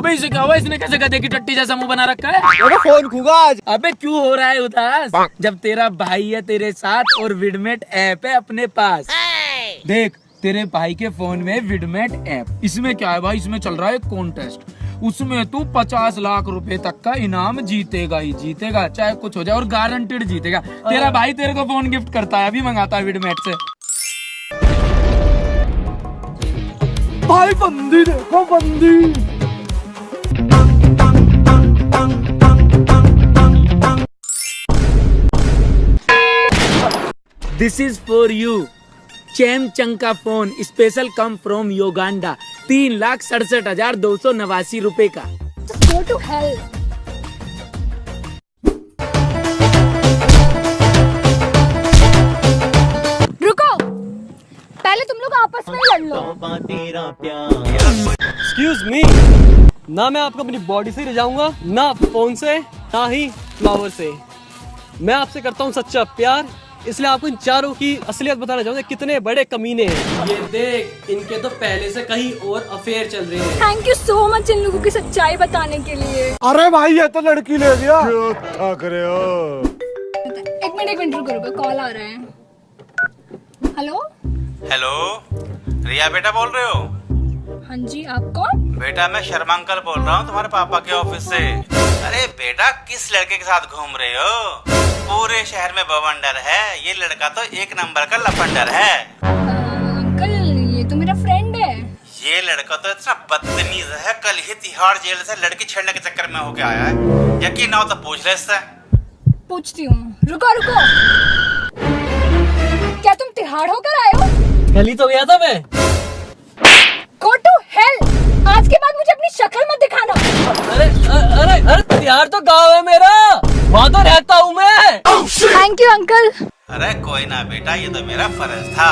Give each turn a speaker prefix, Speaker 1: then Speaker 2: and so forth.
Speaker 1: अबे इसे क्या हुआ इसने कैसे गधे की टट्टी जैसा मुँह बना रखा है?
Speaker 2: अबे फ़ोन खूँगा आज?
Speaker 1: अबे क्यों हो रहा है उदास? जब तेरा भाई है तेरे साथ और विडमेट ऐप है अपने पास। देख तेरे भाई के फ़ोन में विडमेट ऐप। इसमें क्या है भाई? इसमें चल रहा है कॉन्टेस्ट उसमें तू पचास लाख रुपए तक का इनाम जीतेगा ही जीतेगा चाहे कुछ हो जाए और गारंटेड जीतेगा। तेरा भाई तेरे को फ़ोन गिफ्ट करता है अभी मंगाता है विडमेट से।
Speaker 2: भाई बंदी देखो बंदी।
Speaker 1: This is for you charm चंग का phone special come from Uganda तीन लाख सड़सठ हज़ार दो सौ नवासी रूपए का
Speaker 3: Just go to रुको। पहले तुम लोग आपस में लड़ लो।
Speaker 2: एक्सक्यूज मी ना मैं आपको अपनी बॉडी से ले जाऊँगा ना फ़ोन से ना ही फ्लावर से। मैं आपसे करता हूँ सच्चा प्यार इसलिए आपको इन चारों की असलियत बताना चाहूँगा कितने बड़े कमीने हैं। ये देख इनके तो पहले से कहीं और अफेयर चल रहे हैं।
Speaker 3: थैंक यू सो मच इन लोगों की सच्चाई बताने के लिए।
Speaker 4: अरे भाई ये तो लड़की ले गया
Speaker 3: एक मिनट एक मिनट रुको रुको कॉल आ रहा है। हेलो
Speaker 5: हेलो रिया बेटा बोल रहे हो?
Speaker 3: हाँ जी आप कौन?
Speaker 5: बेटा मैं शर्मा अंकल बोल रहा हूँ तुम्हारे पापा के ऑफ़िस से। अरे बेटा किस लड़के के साथ घूम रहे हो? पूरे शहर में बवंडर है। ये लड़का तो एक नंबर का लफंडर है।
Speaker 3: अंकल ये तो मेरा फ्रेंड है।
Speaker 5: ये लड़का तो इतना बदतमीज है। कल ही तिहाड़ जेल से लड़की छेड़ने के चक्कर में होके आया है। यकीन ना हो तो पूछ ले इससे।
Speaker 3: पूछती हूँ। रुको रुको। क्या तुम तिहाड़ होकर आए हो?
Speaker 2: गली तो गया था मैं।
Speaker 3: गो टू हेल आज के बाद मुझे अपनी शक्ल मत दिखाना।
Speaker 2: अरे अरे अरे प्यार तो गाँव है मेरा। वहाँ तो रहता हूँ मैं।
Speaker 3: थैंक यू अंकल
Speaker 5: अरे कोई ना बेटा ये तो मेरा फ़र्ज़ था।